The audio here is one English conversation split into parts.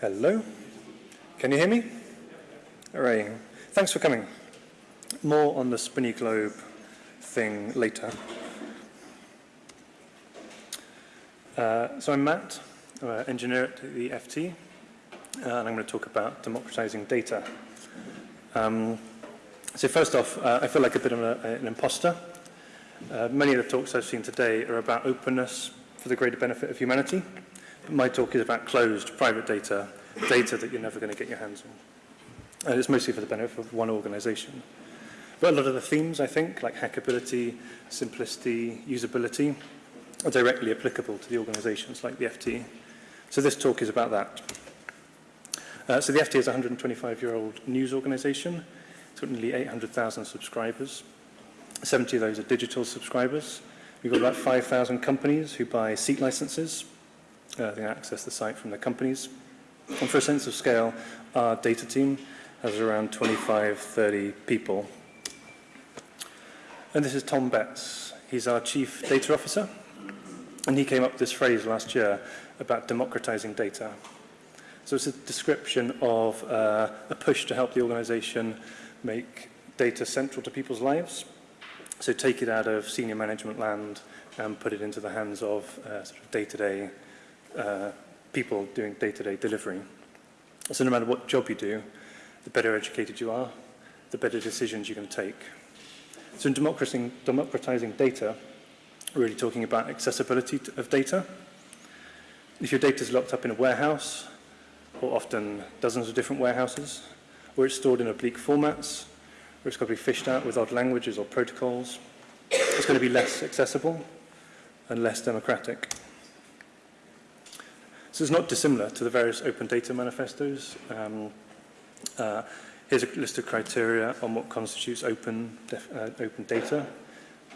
Hello. Can you hear me? All right. Thanks for coming. More on the spinny globe thing later. Uh, so I'm Matt, I'm an engineer at the FT, uh, and I'm going to talk about democratizing data. Um, so first off, uh, I feel like a bit of a, an imposter. Uh, many of the talks I've seen today are about openness for the greater benefit of humanity. My talk is about closed, private data, data that you're never going to get your hands on. And it's mostly for the benefit of one organization. But a lot of the themes, I think, like hackability, simplicity, usability, are directly applicable to the organizations like the FT. So this talk is about that. Uh, so the FT is a 125-year-old news organization. It's got nearly 800,000 subscribers. 70 of those are digital subscribers. We've got about 5,000 companies who buy seat licenses. uh, they can access the site from the companies. And for a sense of scale, our data team has around 25, 30 people. And this is Tom Betts. He's our chief data officer. And he came up with this phrase last year about democratizing data. So it's a description of uh, a push to help the organization make data central to people's lives. So take it out of senior management land and put it into the hands of uh, sort of day-to-day -day uh, people doing day-to-day -day delivery. So no matter what job you do, the better educated you are, the better decisions you can take. So in democratizing, democratizing data, we're really talking about accessibility of data. If your data is locked up in a warehouse, or often dozens of different warehouses, or it's stored in oblique formats, or it's got to be fished out with odd languages or protocols, it's going to be less accessible and less democratic. So it's not dissimilar to the various open data manifestos. Um, uh, here's a list of criteria on what constitutes open, uh, open data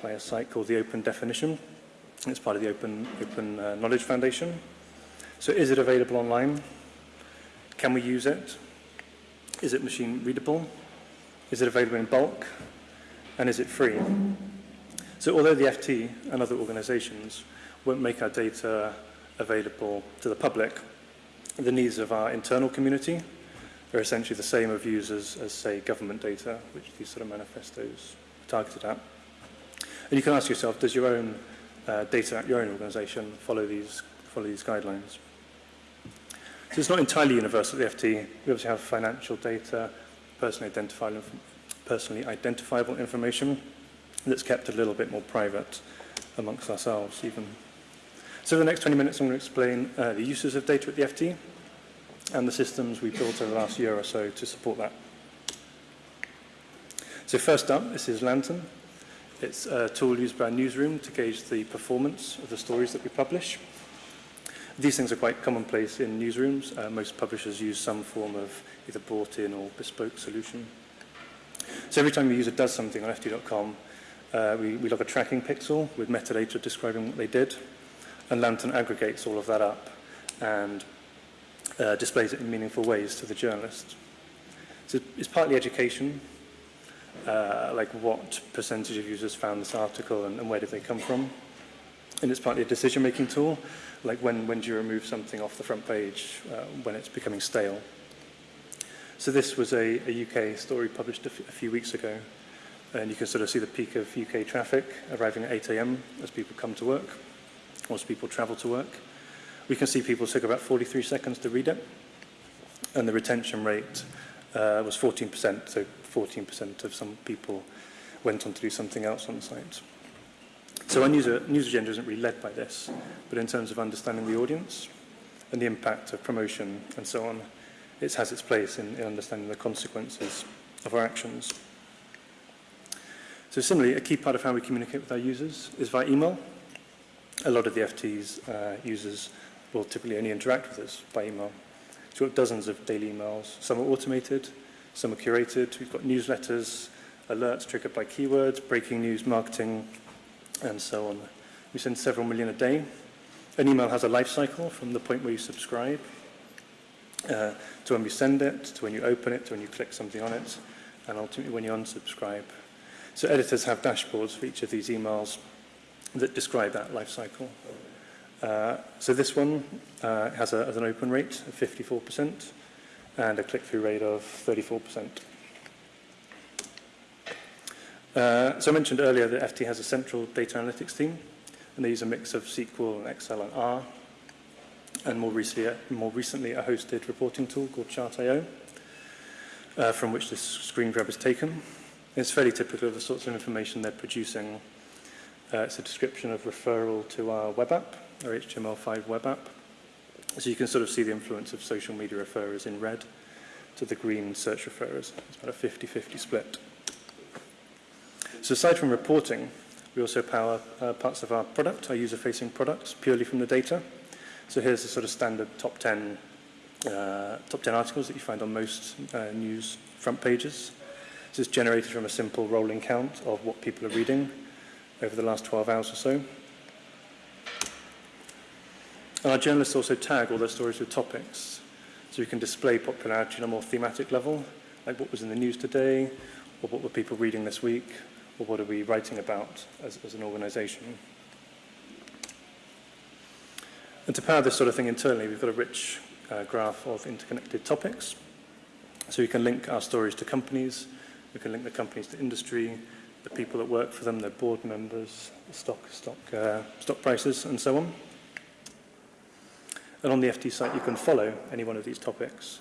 by a site called the Open Definition. It's part of the Open, open uh, Knowledge Foundation. So is it available online? Can we use it? Is it machine readable? Is it available in bulk? And is it free? So although the FT and other organizations won't make our data available to the public, the needs of our internal community are essentially the same of users as, say, government data, which these sort of manifestos are targeted at. And you can ask yourself, does your own uh, data at your own organization follow these, follow these guidelines? So it's not entirely universal at the FT. We obviously have financial data, personally identifiable, personally identifiable information that's kept a little bit more private amongst ourselves even. So the next 20 minutes I'm going to explain uh, the uses of data at the FT and the systems we built over the last year or so to support that. So first up, this is Lantern. It's a tool used by our newsroom to gauge the performance of the stories that we publish. These things are quite commonplace in newsrooms. Uh, most publishers use some form of either bought-in or bespoke solution. So every time a user does something on ft.com, uh, we, we log a tracking pixel with metadata describing what they did, And Lantern aggregates all of that up and uh, displays it in meaningful ways to the journalist. So it's partly education, uh, like what percentage of users found this article and, and where did they come from. And it's partly a decision-making tool, like when, when do you remove something off the front page uh, when it's becoming stale. So this was a, a UK story published a, a few weeks ago, and you can sort of see the peak of UK traffic arriving at 8am as people come to work. As people travel to work. We can see people took about 43 seconds to read it, and the retention rate uh, was 14%, so 14% of some people went on to do something else on the site. So our news, news agenda isn't really led by this, but in terms of understanding the audience and the impact of promotion and so on, it has its place in, in understanding the consequences of our actions. So similarly, a key part of how we communicate with our users is via email. A lot of the FT's uh, users will typically only interact with us by email. So we've got dozens of daily emails. Some are automated, some are curated. We've got newsletters, alerts triggered by keywords, breaking news, marketing, and so on. We send several million a day. An email has a life cycle from the point where you subscribe uh, to when we send it, to when you open it, to when you click something on it, and ultimately when you unsubscribe. So editors have dashboards for each of these emails that describe that life cycle. Uh, so this one uh, has, a, has an open rate of 54% and a click-through rate of 34%. Uh, so I mentioned earlier that FT has a central data analytics team, and they use a mix of SQL and Excel and R, and more recently, uh, more recently a hosted reporting tool called Chart.io, uh, from which this screen grab is taken. It's fairly typical of the sorts of information they're producing Uh, it's a description of referral to our web app, our HTML5 web app. So you can sort of see the influence of social media referrers in red to the green search referrers. It's about a 50-50 split. So aside from reporting, we also power uh, parts of our product, our user-facing products, purely from the data. So here's the sort of standard top 10, uh, top 10 articles that you find on most uh, news front pages. This is generated from a simple rolling count of what people are reading over the last 12 hours or so. And our journalists also tag all their stories with topics. So we can display popularity on a more thematic level, like what was in the news today, or what were people reading this week, or what are we writing about as, as an organization. And to power this sort of thing internally, we've got a rich uh, graph of interconnected topics. So we can link our stories to companies, we can link the companies to industry, the people that work for them, their board members, stock, stock, uh, stock prices, and so on. And on the FT site, you can follow any one of these topics.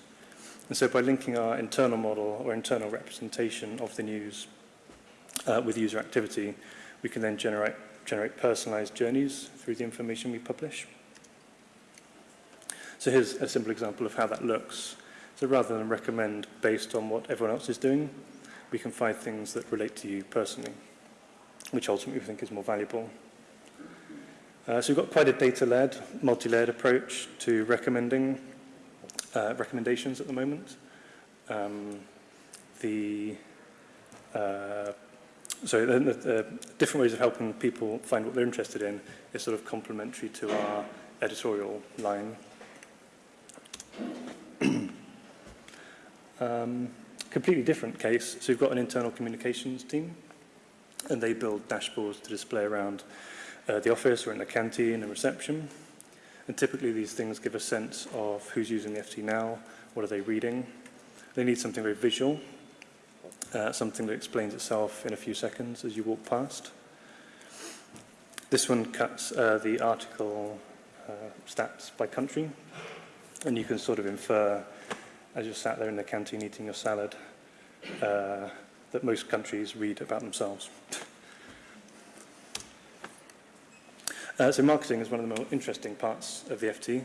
And so by linking our internal model or internal representation of the news uh, with user activity, we can then generate, generate personalized journeys through the information we publish. So here's a simple example of how that looks. So rather than recommend based on what everyone else is doing, we can find things that relate to you personally, which ultimately we think is more valuable. Uh, so we've got quite a data-led, multi-layered approach to recommending uh, recommendations at the moment. Um, the uh, so the, the, different ways of helping people find what they're interested in is sort of complementary to our editorial line. um, completely different case. So we've got an internal communications team, and they build dashboards to display around uh, the office or in the canteen and reception. And typically these things give a sense of who's using the FT now, what are they reading. They need something very visual, uh, something that explains itself in a few seconds as you walk past. This one cuts uh, the article uh, stats by country, and you can sort of infer, as you're sat there in the canteen eating your salad uh, that most countries read about themselves. uh, so marketing is one of the more interesting parts of the FT.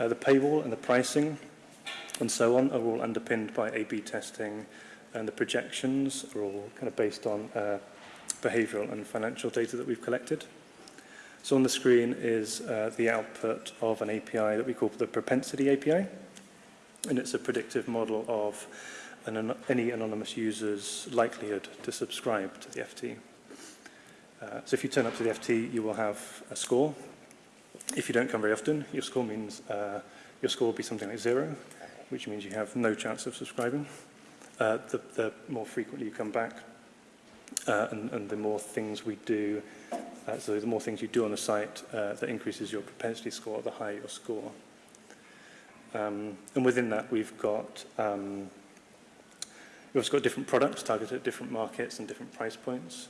Uh, the paywall and the pricing and so on are all underpinned by A-B testing and the projections are all kind of based on uh, behavioural and financial data that we've collected. So on the screen is uh, the output of an API that we call the propensity API. And it's a predictive model of an, any anonymous user's likelihood to subscribe to the FT. Uh, so if you turn up to the FT, you will have a score. If you don't come very often, your score means uh, your score will be something like zero, which means you have no chance of subscribing. Uh, the, the more frequently you come back, uh, and, and the more things we do, uh, so the more things you do on the site, uh, that increases your propensity score, the higher your score. Um, and within that, we've got um, we've also got different products targeted at different markets and different price points.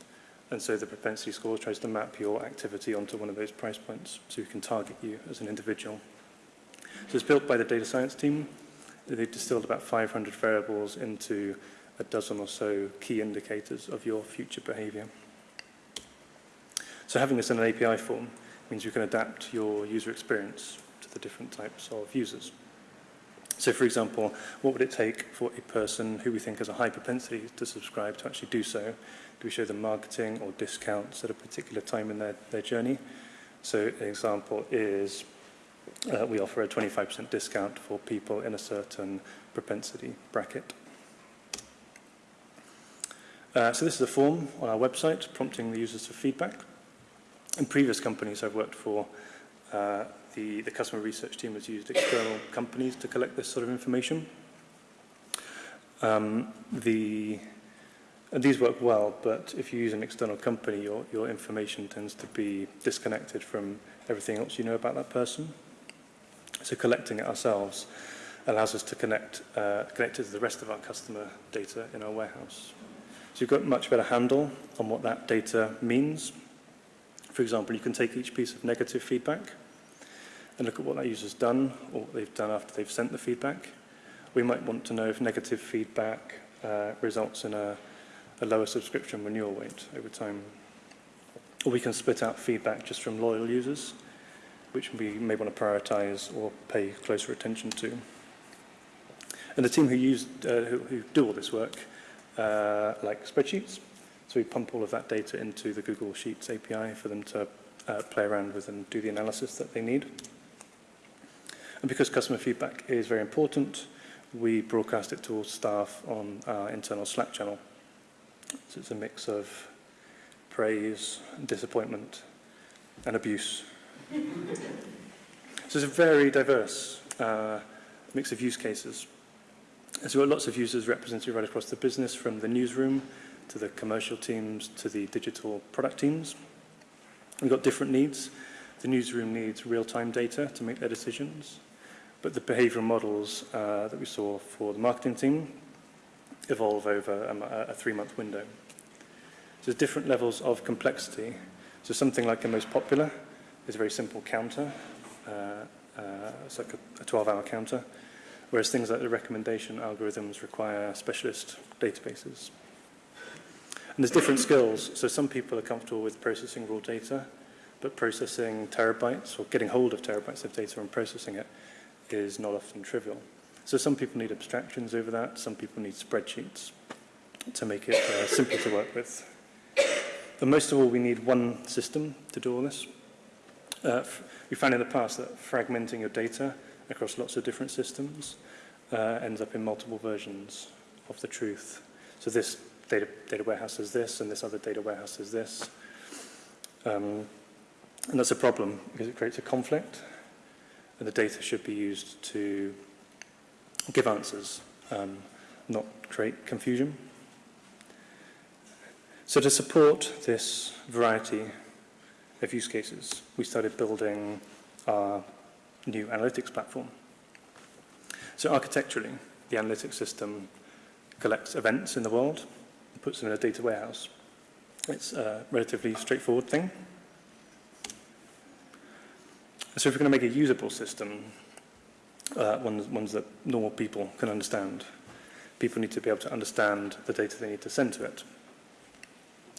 And so the propensity score tries to map your activity onto one of those price points so we can target you as an individual. So it's built by the data science team. They've distilled about 500 variables into a dozen or so key indicators of your future behavior. So having this in an API form means you can adapt your user experience to the different types of users. So, for example, what would it take for a person who we think has a high propensity to subscribe to actually do so? Do we show them marketing or discounts at a particular time in their, their journey? So an example is uh, we offer a 25% discount for people in a certain propensity bracket. Uh, so this is a form on our website prompting the users for feedback. In previous companies I've worked for, uh, the, the customer research team has used external companies to collect this sort of information. Um, the these work well, but if you use an external company, your, your information tends to be disconnected from everything else you know about that person. So collecting it ourselves allows us to connect, uh, connect it to the rest of our customer data in our warehouse. So you've got much better handle on what that data means. For example, you can take each piece of negative feedback and look at what that user's done or what they've done after they've sent the feedback. We might want to know if negative feedback uh, results in a, a lower subscription renewal rate over time. Or we can split out feedback just from loyal users, which we may want to prioritize or pay closer attention to. And the team who, use, uh, who, who do all this work uh, like spreadsheets. So we pump all of that data into the Google Sheets API for them to uh, play around with and do the analysis that they need. And because customer feedback is very important, we broadcast it to all staff on our internal Slack channel. So it's a mix of praise, disappointment, and abuse. so it's a very diverse uh, mix of use cases. So we've got lots of users represented right across the business, from the newsroom to the commercial teams to the digital product teams. We've got different needs. The newsroom needs real-time data to make their decisions, but the behavioral models uh, that we saw for the marketing team evolve over a, a three-month window. So there's different levels of complexity. So something like the most popular is a very simple counter. Uh, uh, it's like a 12-hour counter whereas things like the recommendation algorithms require specialist databases. And there's different skills. So some people are comfortable with processing raw data, but processing terabytes or getting hold of terabytes of data and processing it is not often trivial. So some people need abstractions over that. Some people need spreadsheets to make it uh, simple to work with. But most of all, we need one system to do all this. Uh, we found in the past that fragmenting your data across lots of different systems uh, ends up in multiple versions of the truth. So this data, data warehouse is this, and this other data warehouse is this. Um, and that's a problem because it creates a conflict, and the data should be used to give answers, um, not create confusion. So to support this variety of use cases, we started building our new analytics platform. So architecturally, the analytics system collects events in the world and puts them in a data warehouse. It's a relatively straightforward thing. So if we're going to make a usable system, uh, ones, ones that normal people can understand, people need to be able to understand the data they need to send to it.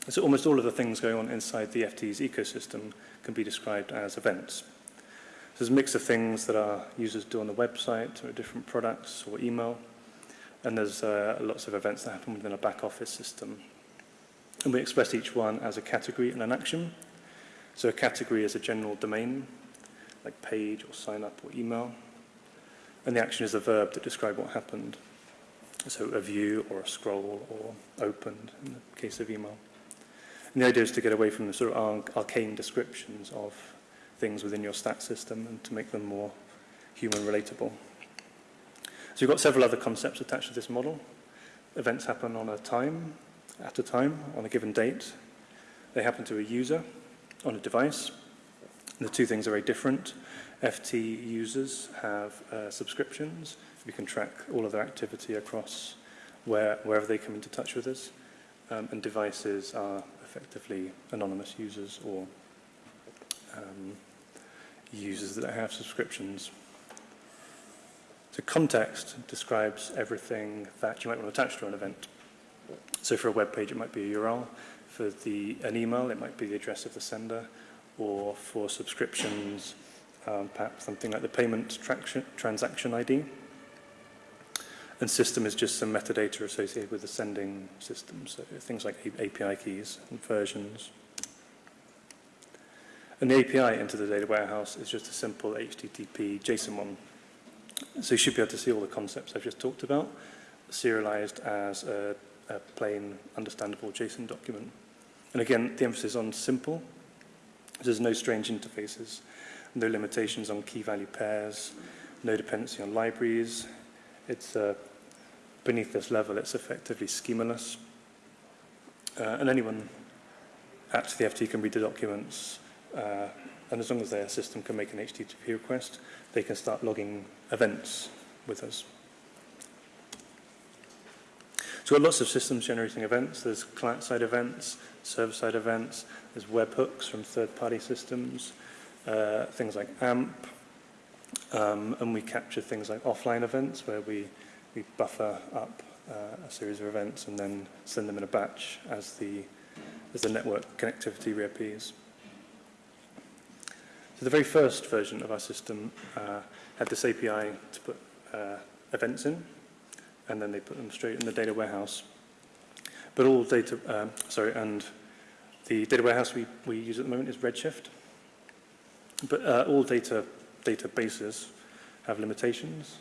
So almost all of the things going on inside the FT's ecosystem can be described as events. There's a mix of things that our users do on the website or different products or email. And there's uh, lots of events that happen within a back office system. And we express each one as a category and an action. So a category is a general domain, like page or sign up or email. And the action is a verb that describes what happened. So a view or a scroll or opened in the case of email. And the idea is to get away from the sort of arcane descriptions of things within your stat system and to make them more human relatable. So you've got several other concepts attached to this model. Events happen on a time, at a time, on a given date. They happen to a user on a device. The two things are very different. FT users have uh, subscriptions. We can track all of their activity across where, wherever they come into touch with us. Um, and devices are effectively anonymous users or um, users that have subscriptions. So context describes everything that you might want to attach to an event. So for a web page, it might be a URL. For the, an email, it might be the address of the sender. Or for subscriptions, um, perhaps something like the payment transaction ID. And system is just some metadata associated with the sending system, so things like API keys and versions. And the API into the data warehouse is just a simple HTTP JSON one. So you should be able to see all the concepts I've just talked about, serialized as a, a plain, understandable JSON document. And again, the emphasis on simple. There's no strange interfaces, no limitations on key value pairs, no dependency on libraries. It's uh, beneath this level, it's effectively schemaless. Uh, and anyone at the FT can read the documents uh, and as long as their system can make an HTTP request, they can start logging events with us. So lots of systems generating events. There's client-side events, server-side events. There's webhooks from third-party systems, uh, things like AMP, um, and we capture things like offline events where we, we buffer up uh, a series of events and then send them in a batch as the, as the network connectivity reappears. So the very first version of our system uh, had this API to put uh, events in, and then they put them straight in the data warehouse But all data, um, sorry, and the data warehouse we, we use at the moment is Redshift. But uh, all data databases have limitations.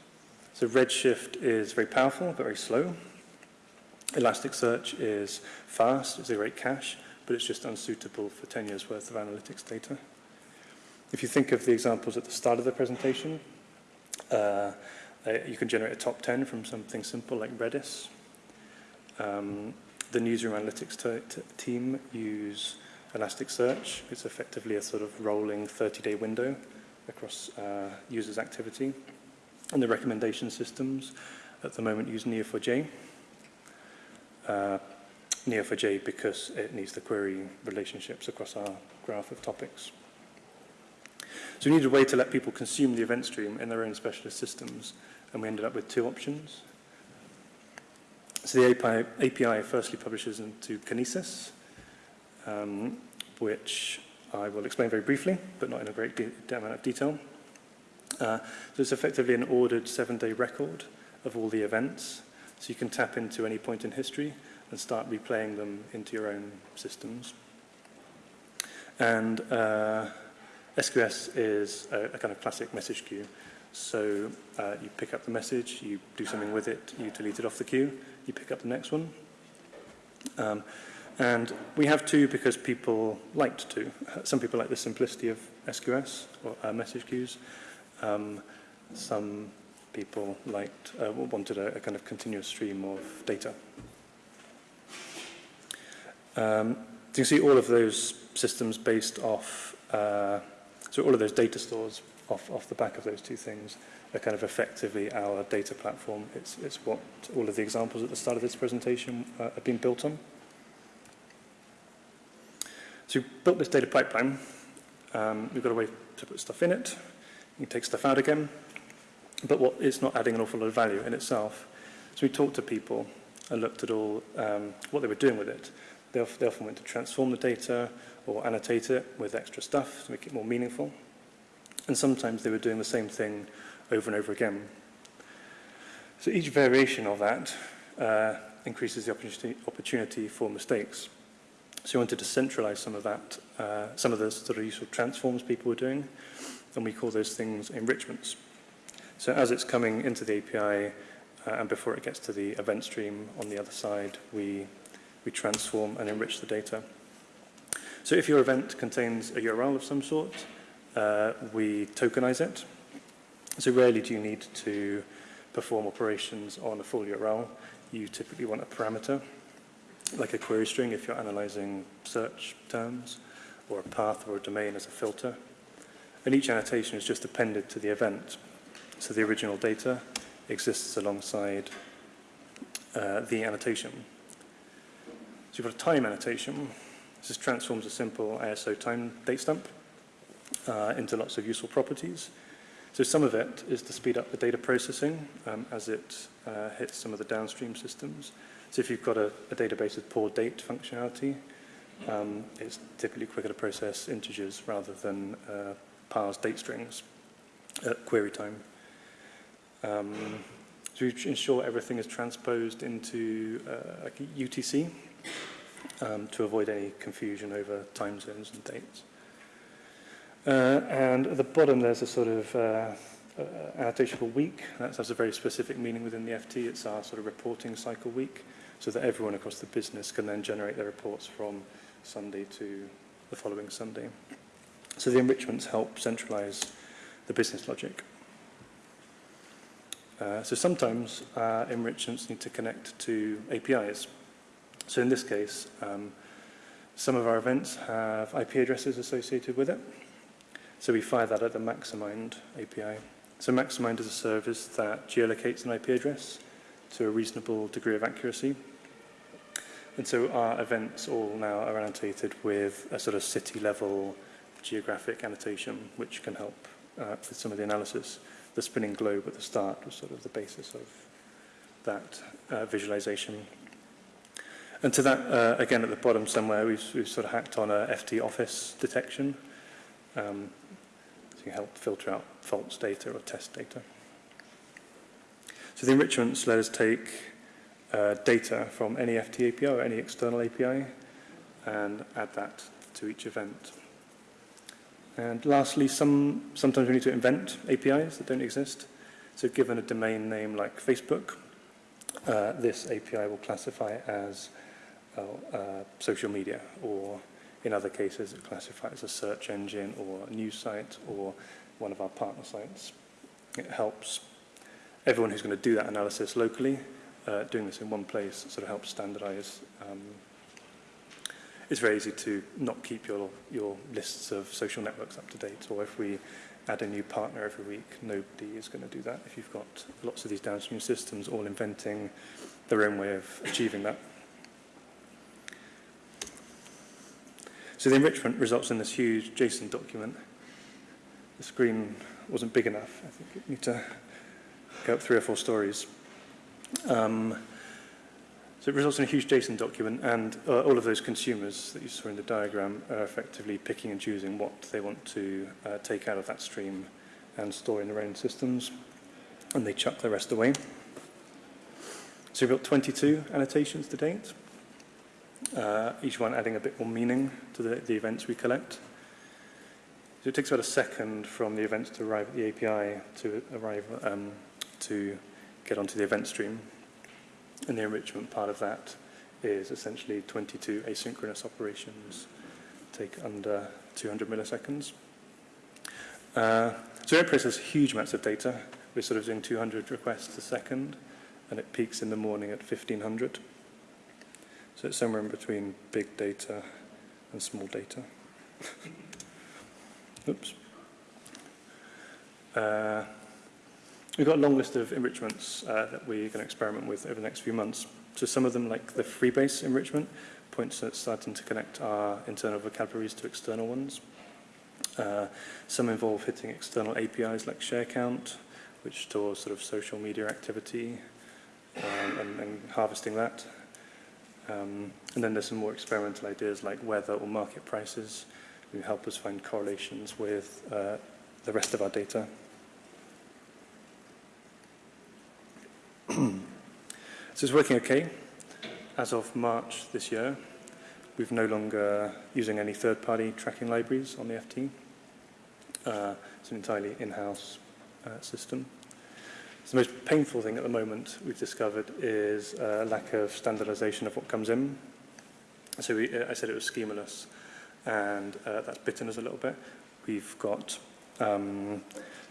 So Redshift is very powerful, but very slow. Elasticsearch is fast, it's a great cache, but it's just unsuitable for 10 years worth of analytics data. If you think of the examples at the start of the presentation, uh, you can generate a top 10 from something simple like Redis. Um, the newsroom analytics team use Elasticsearch. It's effectively a sort of rolling 30-day window across uh, users' activity. And the recommendation systems at the moment use Neo4j. Uh, Neo4j because it needs the query relationships across our graph of topics. So we needed a way to let people consume the event stream in their own specialist systems, and we ended up with two options. So the API, API firstly publishes into Kinesis, um, which I will explain very briefly, but not in a great amount of detail. Uh, so it's effectively an ordered seven-day record of all the events. So you can tap into any point in history and start replaying them into your own systems. And uh, SQS is a, a kind of classic message queue. So uh, you pick up the message, you do something with it, you delete it off the queue, you pick up the next one. Um, and we have two because people liked to. Uh, some people like the simplicity of SQS or uh, message queues. Um, some people liked, uh, wanted a, a kind of continuous stream of data. Um, you can see all of those systems based off, uh, so all of those data stores off, off the back of those two things are kind of effectively our data platform. It's, it's what all of the examples at the start of this presentation uh, have been built on. So we've built this data pipeline. Um, we've got a way to put stuff in it. You can take stuff out again. But what, it's not adding an awful lot of value in itself. So we talked to people and looked at all um, what they were doing with it. They, they often went to transform the data or annotate it with extra stuff to make it more meaningful. And sometimes they were doing the same thing over and over again. So each variation of that uh, increases the opportunity, opportunity for mistakes. So we wanted to centralize some of that, uh, some of the sort of useful transforms people were doing, and we call those things enrichments. So as it's coming into the API, uh, and before it gets to the event stream on the other side, we, we transform and enrich the data. So if your event contains a URL of some sort, uh, we tokenize it. So rarely do you need to perform operations on a full URL. You typically want a parameter, like a query string if you're analyzing search terms, or a path or a domain as a filter. And each annotation is just appended to the event. So the original data exists alongside uh, the annotation. So you've got a time annotation, this transforms a simple ISO time date stamp uh, into lots of useful properties. So some of it is to speed up the data processing um, as it uh, hits some of the downstream systems. So if you've got a, a database with poor date functionality, um, it's typically quicker to process integers rather than uh, parse date strings at query time. Um, to ensure everything is transposed into uh, UTC, um, to avoid any confusion over time zones and dates. Uh, and at the bottom there's a sort of uh, annotation for week. That has a very specific meaning within the FT. It's our sort of reporting cycle week, so that everyone across the business can then generate their reports from Sunday to the following Sunday. So the enrichments help centralize the business logic. Uh, so sometimes uh, enrichments need to connect to APIs. So in this case, um, some of our events have IP addresses associated with it. So we fire that at the Maximind API. So Maximind is a service that geolocates an IP address to a reasonable degree of accuracy. And so our events all now are annotated with a sort of city-level geographic annotation, which can help uh, with some of the analysis. The spinning globe at the start was sort of the basis of that uh, visualization. And to that, uh, again, at the bottom somewhere, we've, we've sort of hacked on a FT office detection. Um, to help filter out false data or test data. So the enrichments let us take uh, data from any FT API or any external API and add that to each event. And lastly, some, sometimes we need to invent APIs that don't exist. So given a domain name like Facebook, uh, this API will classify as well, uh, social media or in other cases, it classifies as a search engine or a news site or one of our partner sites. It helps everyone who's going to do that analysis locally, uh, doing this in one place sort of helps standardize. Um, it's very easy to not keep your, your lists of social networks up to date, or if we add a new partner every week, nobody is going to do that if you've got lots of these downstream systems all inventing their own way of achieving that. So the enrichment results in this huge JSON document. The screen wasn't big enough. I think you need to go up three or four stories. Um, so it results in a huge JSON document, and uh, all of those consumers that you saw in the diagram are effectively picking and choosing what they want to uh, take out of that stream and store in their own systems, and they chuck the rest away. So we've got 22 annotations to date uh, each one adding a bit more meaning to the, the events we collect. So it takes about a second from the events to arrive at the API to arrive um, to get onto the event stream. And the enrichment part of that is essentially 22 asynchronous operations take under 200 milliseconds. Uh, so it processes huge amounts of data. We're sort of doing 200 requests a second, and it peaks in the morning at 1500. So it's somewhere in between big data and small data. Oops. Uh, we've got a long list of enrichments uh, that we're going to experiment with over the next few months. So some of them, like the freebase enrichment, points at starting to connect our internal vocabularies to external ones. Uh, some involve hitting external APIs like ShareCount, which stores sort of social media activity um, and, and harvesting that. Um, and then there's some more experimental ideas like weather or market prices who help us find correlations with uh, the rest of our data. so it's working okay. As of March this year, we've no longer using any third-party tracking libraries on the FT. Uh, it's an entirely in-house uh, system. The most painful thing at the moment we've discovered is a lack of standardization of what comes in. So we, uh, I said it was schemaless, and uh, that's bitten us a little bit. We've got um,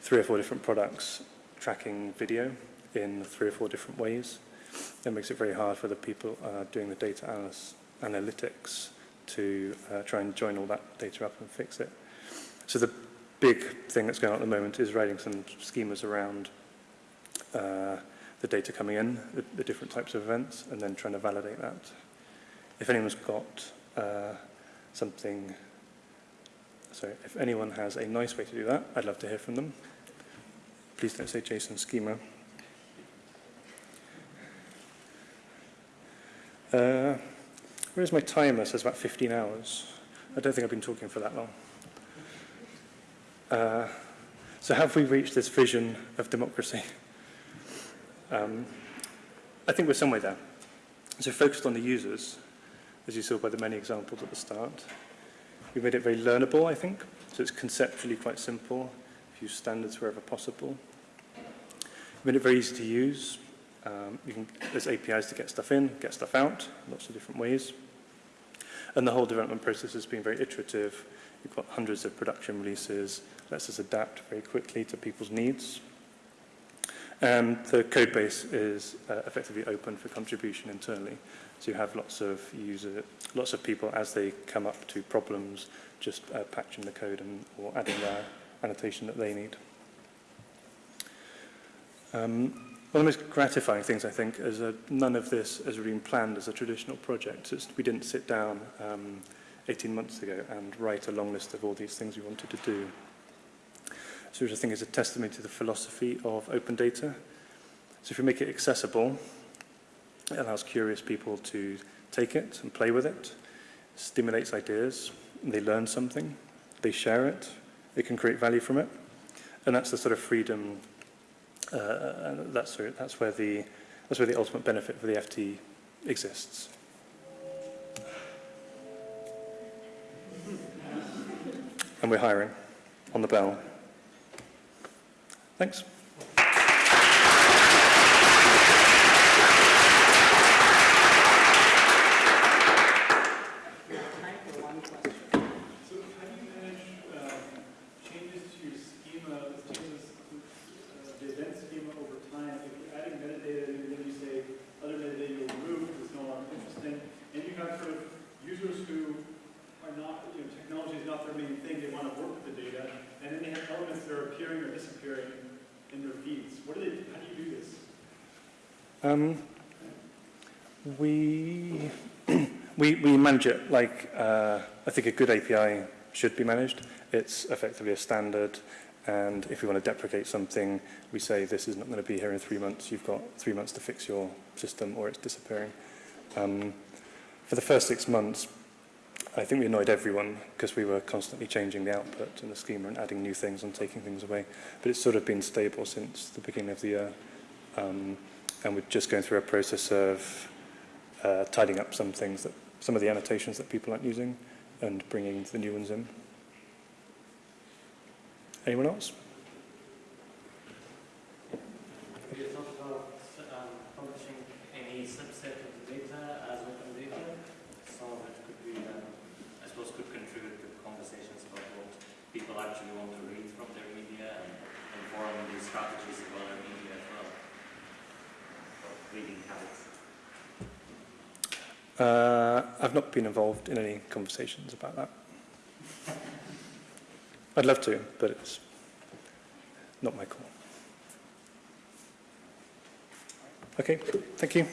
three or four different products tracking video in three or four different ways. That makes it very hard for the people uh, doing the data analytics to uh, try and join all that data up and fix it. So the big thing that's going on at the moment is writing some schemas around uh, the data coming in, the, the, different types of events, and then trying to validate that. If anyone's got uh, something, sorry, if anyone has a nice way to do that, I'd love to hear from them. Please don't say JSON schema. Uh, where's my timer? It says about 15 hours. I don't think I've been talking for that long. Uh, so have we reached this vision of democracy? Um, I think we're somewhere there. So focused on the users, as you saw by the many examples at the start. We made it very learnable, I think. So it's conceptually quite simple. Use standards wherever possible. We made it very easy to use. Um, you can, there's APIs to get stuff in, get stuff out, lots of different ways. And the whole development process has been very iterative. You've got hundreds of production releases, lets us adapt very quickly to people's needs. Um, the code base is uh, effectively open for contribution internally. So you have lots of user, lots of people as they come up to problems, just uh, patching the code and, or adding their annotation that they need. Um, one of the most gratifying things, I think, is that none of this has been planned as a traditional project. It's, we didn't sit down um, 18 months ago and write a long list of all these things we wanted to do. Which I think is a testimony to the philosophy of open data. So if you make it accessible, it allows curious people to take it and play with it, stimulates ideas, they learn something, they share it, they can create value from it. And that's the sort of freedom, uh, and that's, where, that's, where the, that's where the ultimate benefit for the FT exists. And we're hiring on the bell. Thanks. Um, we, we, we manage it like uh, I think a good API should be managed. It's effectively a standard and if we want to deprecate something, we say this is not going to be here in three months. You've got three months to fix your system or it's disappearing. Um, for the first six months, I think we annoyed everyone because we were constantly changing the output and the schema and adding new things and taking things away. But it's sort of been stable since the beginning of the year. Um, and we're just going through a process of uh, tidying up some things that, some of the annotations that people aren't using and bringing the new ones in. Anyone else? Uh, I've not been involved in any conversations about that. I'd love to, but it's not my call. Okay, thank you.